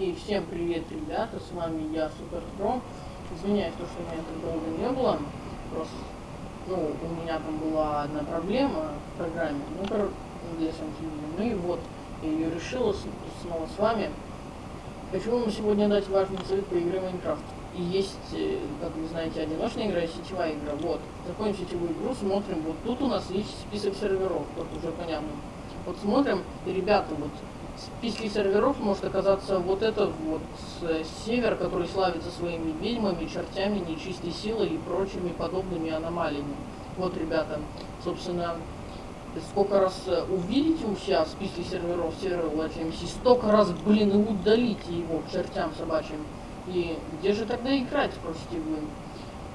И всем привет, ребята, с вами я, Супертрон. Извиняюсь, то, что меня так долго не было. Просто, ну, у меня там была одна проблема в программе, ну, короче, для видео. Ну и вот, я ее решила снова с вами. Хочу вам сегодня дать важный совет по игре Майнкрафт. И есть, э, как вы знаете, одиночная игра и сетевая игра. Вот, заходим в сетевую игру, смотрим, вот тут у нас есть список серверов, вот уже понятно. Вот смотрим, и, ребята, вот списке серверов может оказаться вот этот вот э, север, который славится своими ведьмами, чертями, нечистой силой и прочими подобными аномалиями. Вот, ребята, собственно, сколько раз э, увидите у себя в списке серверов сервера LatMC, столько раз, блин, и удалите его к чертям собачьим. И где же тогда играть, спросите вы?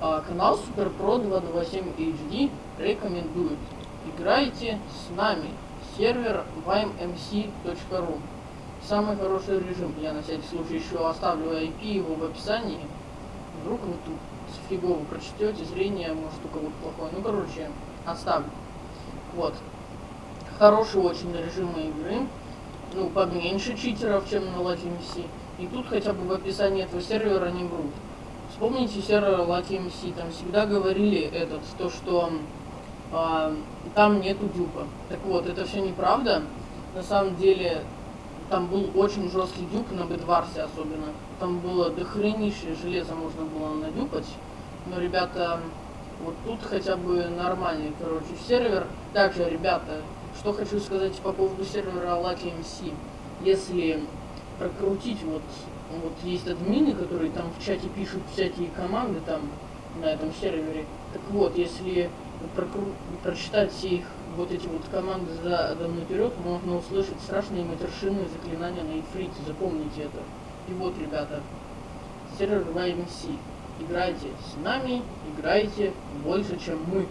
А, канал SuperPro 227 HD рекомендует. Играйте с нами. Сервер vimemc.ru Самый хороший режим. Я на всякий случай еще оставлю IP его в описании. Вдруг вы тут фигово прочтете, зрение может у кого-то плохое. Ну, короче, оставлю. Вот. Хорошие очень режимы игры. Ну, поменьше читеров, чем на LatMC. И тут хотя бы в описании этого сервера не врут. Вспомните сервер LatMC, там всегда говорили этот, то, что а, там нету дюпа. Так вот, это все неправда. На самом деле, там был очень жесткий дюп на Бедварсе особенно. Там было дохренищее железо можно было надюпать. Но, ребята, вот тут хотя бы нормальный, короче, сервер. Также, ребята, что хочу сказать по поводу сервера LatMC. Если прокрутить, вот, вот есть админы, которые там в чате пишут всякие команды там на этом сервере. Так вот, если прочитать их вот эти вот команды задом наперед, можно услышать страшные матершинные заклинания на ифрите. Запомните это. И вот, ребята, сервер YMC. Играйте с нами, играйте больше, чем мы.